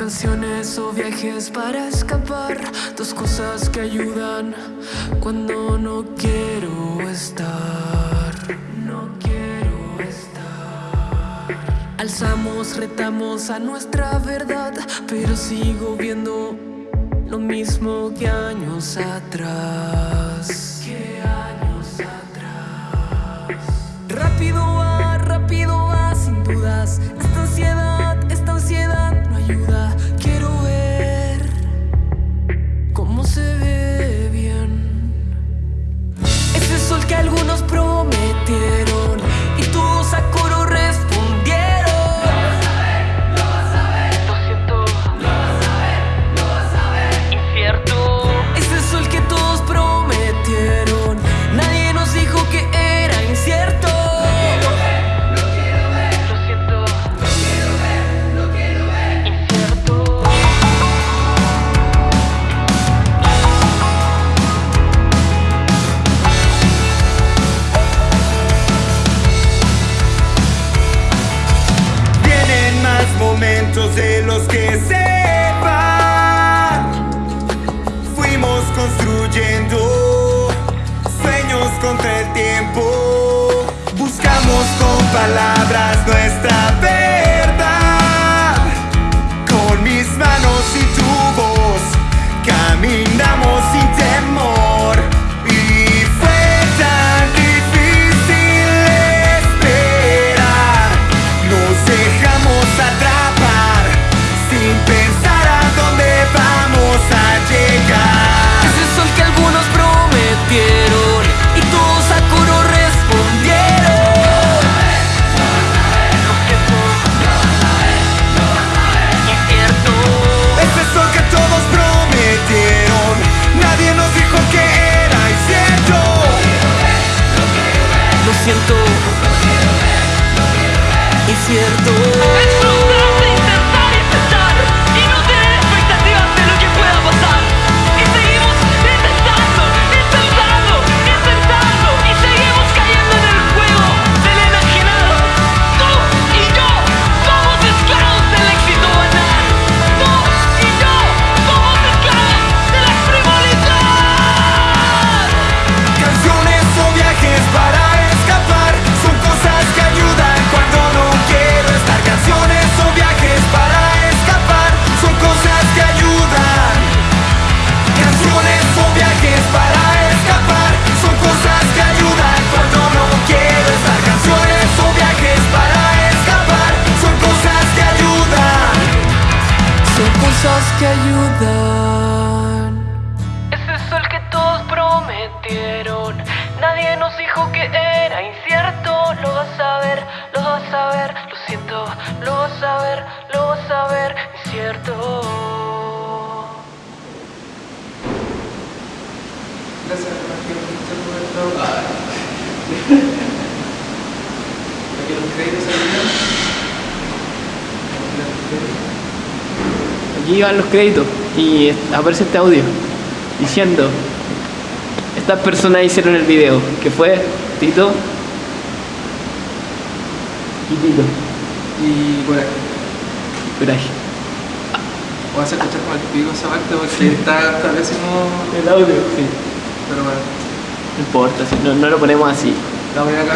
Canciones o viajes para escapar, dos cosas que ayudan cuando no quiero estar. No quiero estar. Alzamos, retamos a nuestra verdad, pero sigo viendo lo mismo que años atrás. Que años atrás. Rápido va, rápido va, sin dudas. Esta ansiedad, momentos de los que se van. Fuimos construyendo sueños contra el tiempo. Buscamos con palabras nuestra verdad. Que ayudan. Ese sol que todos prometieron, nadie nos dijo que era incierto. Lo vas a ver, lo vas a ver, lo siento, lo vas a ver, lo vas a ver, incierto. Gracias, Aquí van los créditos y aparece este audio diciendo estas personas hicieron el video que fue Tito y Tito Y aquí. Coraje Vas a escuchar como el pico esa parte porque está, está pésimo. el audio sí Pero bueno, no importa no, no lo ponemos así la voy acá.